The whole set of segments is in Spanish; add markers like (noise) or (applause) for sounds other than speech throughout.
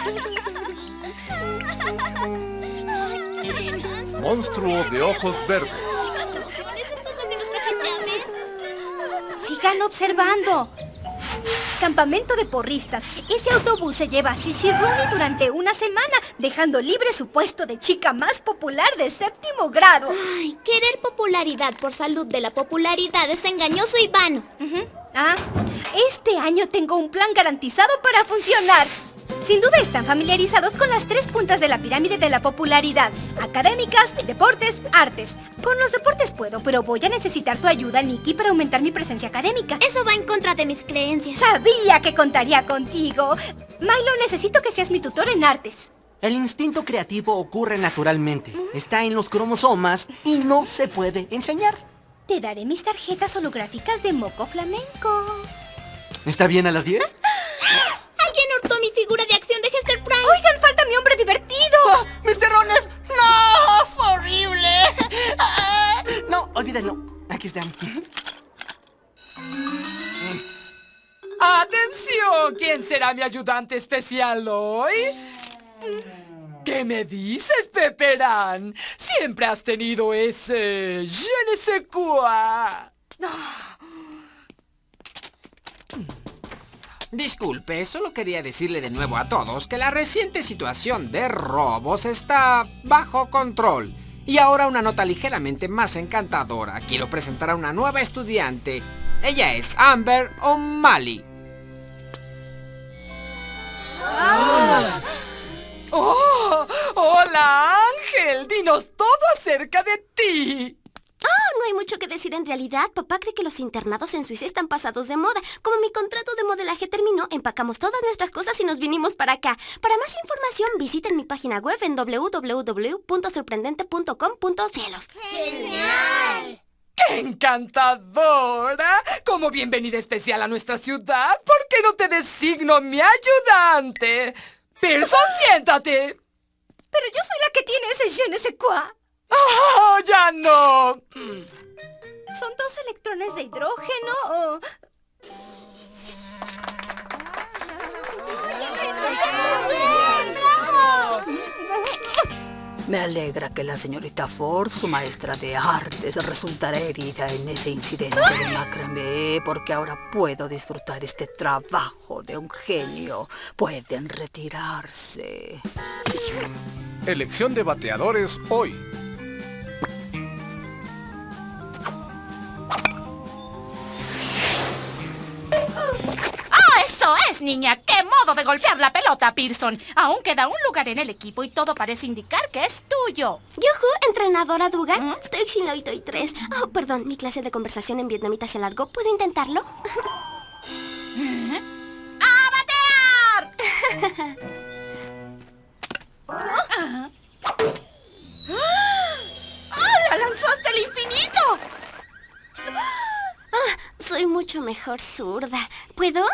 (laughs) Monstruo de ojos verdes. Sigan observando. Campamento de porristas. Ese autobús se lleva a Sissy Rooney durante una semana, dejando libre su puesto de chica más popular de séptimo grado. Ay, querer popularidad por salud de la popularidad es engañoso y vano. Ah, este año tengo un plan garantizado para funcionar. Sin duda están familiarizados con las tres puntas de la pirámide de la popularidad. Académicas, deportes, artes. Con los deportes puedo, pero voy a necesitar tu ayuda, Nikki, para aumentar mi presencia académica. Eso va en contra de mis creencias. Sabía que contaría contigo. Milo, necesito que seas mi tutor en artes. El instinto creativo ocurre naturalmente. Está en los cromosomas y no se puede enseñar. Te daré mis tarjetas holográficas de moco flamenco. ¿Está bien a las 10? (laughs) Figura de acción de Hester Prime. Oigan, falta mi hombre divertido. ¡Oh, ¡Mr. Rones! ¡No! ¡Fue horrible! Ah, No, olvídenlo. Aquí están. ¡Atención! ¿Quién será mi ayudante especial hoy? ¿Qué me dices, Peperán? Siempre has tenido ese... Je ne sais quoi. Disculpe, solo quería decirle de nuevo a todos que la reciente situación de robos está bajo control. Y ahora una nota ligeramente más encantadora. Quiero presentar a una nueva estudiante. Ella es Amber O'Malley. ¡Oh! ¡Hola, Ángel! Dinos todo acerca de ti. Mucho que decir en realidad. Papá cree que los internados en Suiza están pasados de moda. Como mi contrato de modelaje terminó, empacamos todas nuestras cosas y nos vinimos para acá. Para más información, visiten mi página web en www.sorprendente.com.cielos. ¡Qué encantadora! Como bienvenida especial a nuestra ciudad, ¿por qué no te designo mi ayudante? Pearson, siéntate. Pero yo soy la que tiene ese je ne sais quoi. ¡Oh, ya no! ¿Son dos electrones de hidrógeno o...? Me alegra que la señorita Ford, su maestra de artes, resultara herida en ese incidente de macramé, porque ahora puedo disfrutar este trabajo de un genio. Pueden retirarse. Elección de bateadores hoy. ¡Ah, niña! ¡Qué modo de golpear la pelota, Pearson! Aún queda un lugar en el equipo y todo parece indicar que es tuyo. Yuhu, entrenadora Dugan. Lo y 3. Oh, perdón, mi clase de conversación en vietnamita se alargó. ¿Puedo intentarlo? ¡A batear! (laughs) ¡Ah, la lanzó hasta el infinito! Soy mucho mejor zurda. ¿Puedo?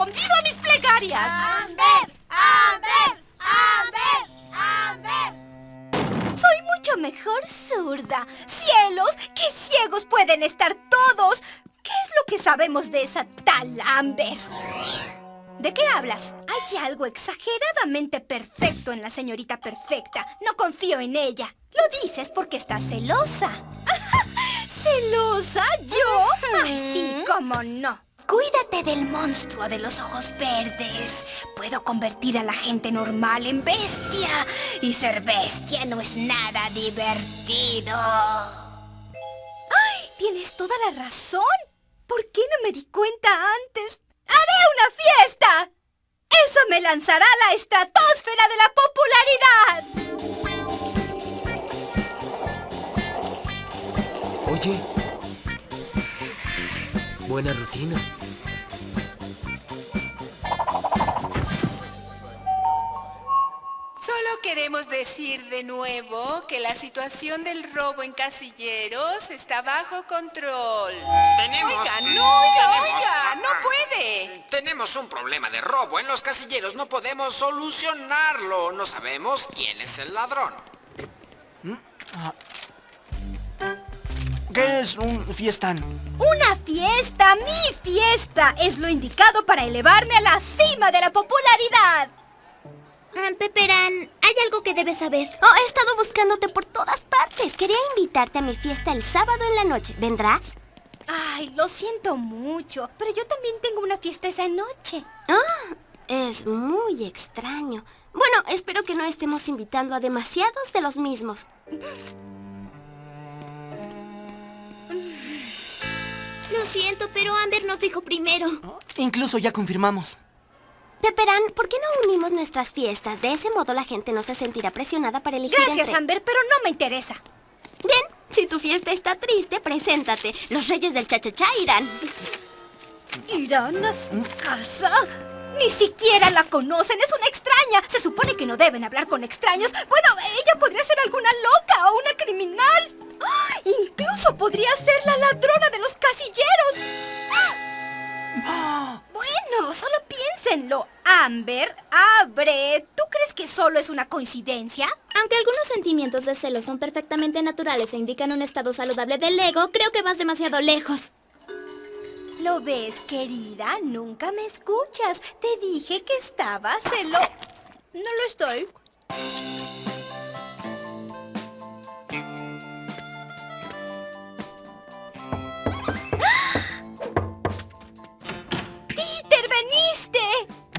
Respondido a mis plegarias! ¡Amber! ¡Amber! ¡Amber! ¡Amber! Soy mucho mejor zurda. ¡Cielos! ¡Qué ciegos pueden estar todos! ¿Qué es lo que sabemos de esa tal Amber? ¿De qué hablas? Hay algo exageradamente perfecto en la señorita perfecta. No confío en ella. Lo dices porque estás celosa. (laughs) ¿Celosa? ¿Yo? Ay, sí, cómo no. Cuídate del monstruo de los ojos verdes. Puedo convertir a la gente normal en bestia. Y ser bestia no es nada divertido. ¡Ay! Tienes toda la razón. ¿Por qué no me di cuenta antes? ¡Haré una fiesta! ¡Eso me lanzará a la estratosfera de la popularidad! Oye. Buena rutina. Queremos decir de nuevo que la situación del robo en casilleros está bajo control. Tenemos... Oiga, no, oiga, tenemos- oiga, no puede. Tenemos un problema de robo en los casilleros. No podemos solucionarlo. No sabemos quién es el ladrón. ¿Qué es un fiestán? ¡Una fiesta! ¡Mi fiesta es lo indicado para elevarme a la cima de la popularidad. Peperán, hay algo que debes saber. Oh, he estado buscándote por todas partes. Quería invitarte a mi fiesta el sábado en la noche. ¿Vendrás? Ay, lo siento mucho, pero yo también tengo una fiesta esa noche. Ah, es muy extraño. Bueno, espero que no estemos invitando a demasiados de los mismos. Lo siento, pero Amber nos dijo primero. Incluso ya confirmamos. Peperán, ¿por qué no unimos nuestras fiestas? De ese modo la gente no se sentirá presionada para elegir Gracias, entre- Amber, pero no me interesa. Bien, si tu fiesta está triste, preséntate. Los reyes del cha-cha-cha irán. ¿Irán a su casa? Ni siquiera la conocen, es una extraña. Se supone que no deben hablar con extraños. Bueno, ella podría ser alguna loca o una criminal. Amber, abre. ¿Tú crees que solo es una coincidencia? Aunque algunos sentimientos de celos son perfectamente naturales e indican un estado saludable del ego, creo que vas demasiado lejos. ¿Lo ves, querida? Nunca me escuchas. Te dije que estaba celo... No lo estoy.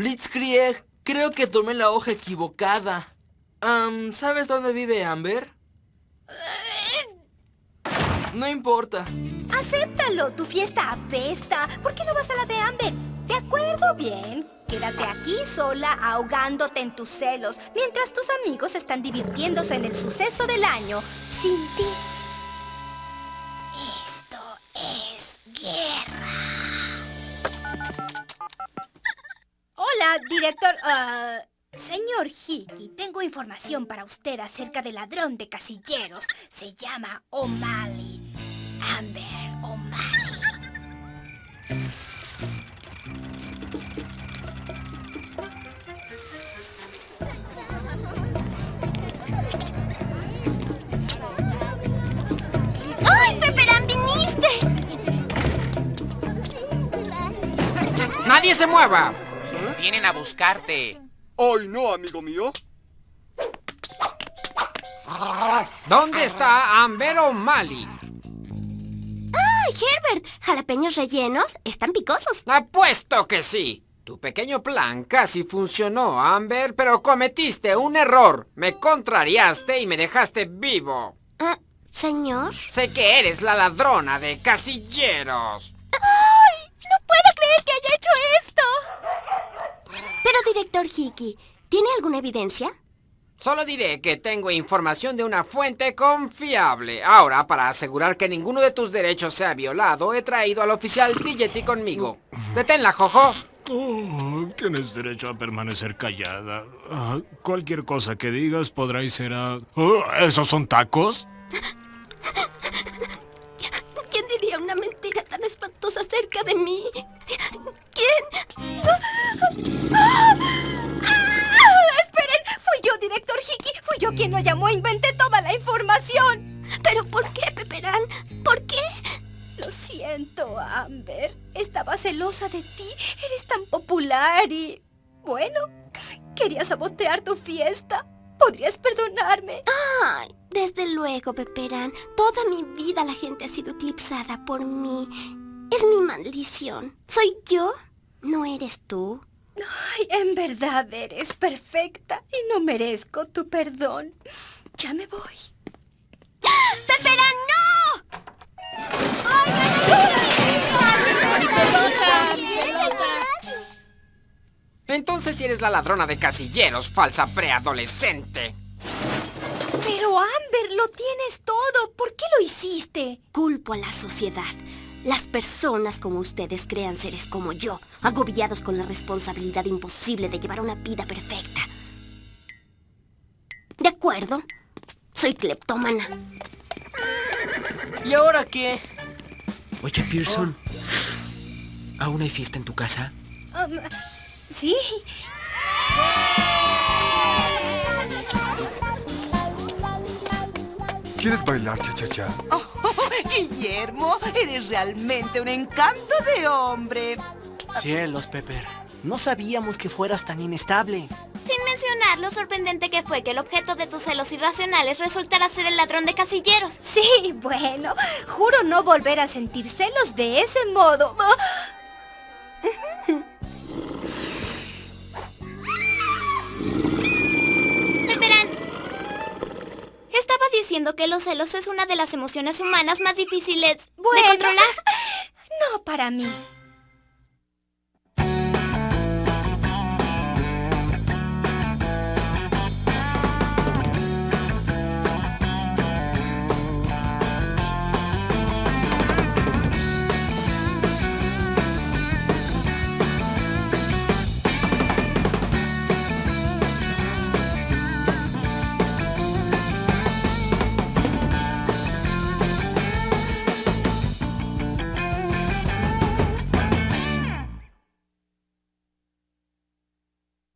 Blitzkrieg, creo que tomé la hoja equivocada. ¿Sabes dónde vive Amber? No importa. Acéptalo, tu fiesta apesta. ¿Por qué no vas a la de Amber? De acuerdo, bien. Quédate aquí sola ahogándote en tus celos mientras tus amigos están divirtiéndose en el suceso del año sin ti. Director. ah, señor Hickey, tengo información para usted acerca del ladrón de casilleros. Se llama O'Malley. Amber O'Malley. ¡Nadie se mueva! Vienen a buscarte. Hoy no, amigo mío. ¿Dónde está Amber O'Malley? ¡Ay, Herbert! ¿Jalapeños rellenos? Están picosos. Apuesto que sí. Tu pequeño plan casi funcionó, Amber, pero cometiste un error. Me contrariaste y me dejaste vivo. Ah, ¿Señor? Sé que eres la ladrona de casilleros. Director Hickey, ¿tiene alguna evidencia? Solo diré que tengo información de una fuente confiable. Ahora, para asegurar que ninguno de tus derechos sea violado, he traído al oficial Digety conmigo. Deténla, Jojo. Oh, tienes derecho a permanecer callada. Ah, cualquier cosa que digas podrá y será... Oh, ¿Esos son tacos? ¿Quién diría una mentira tan espantosa acerca de mí? ¿Quién? ¡Esperen! Fui yo, director Hickey. Fui yo quien lo llamó e inventé toda la información. ¿Pero por qué, Peperán? ¿Por qué? Lo siento, Amber. Estaba celosa de ti. Eres tan popular y... Bueno, quería sabotear tu fiesta. ¿Podrías perdonarme? Ay, desde luego, Peperán. Toda mi vida la gente ha sido eclipsada por mí. Es mi maldición. ¿Soy yo? ¿No eres tú? Ay, en verdad eres perfecta y no merezco tu perdón. Ya me voy. ¡Peperán, no! Entonces si eres la ladrona de casilleros, falsa preadolescente. Pero Amber, lo tienes todo. ¿Por qué lo hiciste? Culpo a la sociedad. Las personas como ustedes crean seres como yo, agobiados con la responsabilidad imposible de llevar una vida perfecta. ¿De acuerdo? Soy cleptómana. ¿Y ahora qué? Oye, Pearson. ¿Aún hay fiesta en tu casa? Um, sí. ¿Quieres bailar, cha-cha-cha? Oh, Guillermo, eres realmente un encanto de hombre. Cielos, Pepper. No sabíamos que fueras tan inestable. Sin mencionar lo sorprendente que fue que el objeto de tus celos irracionales resultara ser el ladrón de casilleros. Sí, bueno, juro no volver a sentir celos de ese modo. Diciendo que los celos es una de las emociones humanas más difíciles de controlar. (laughs) No para mí.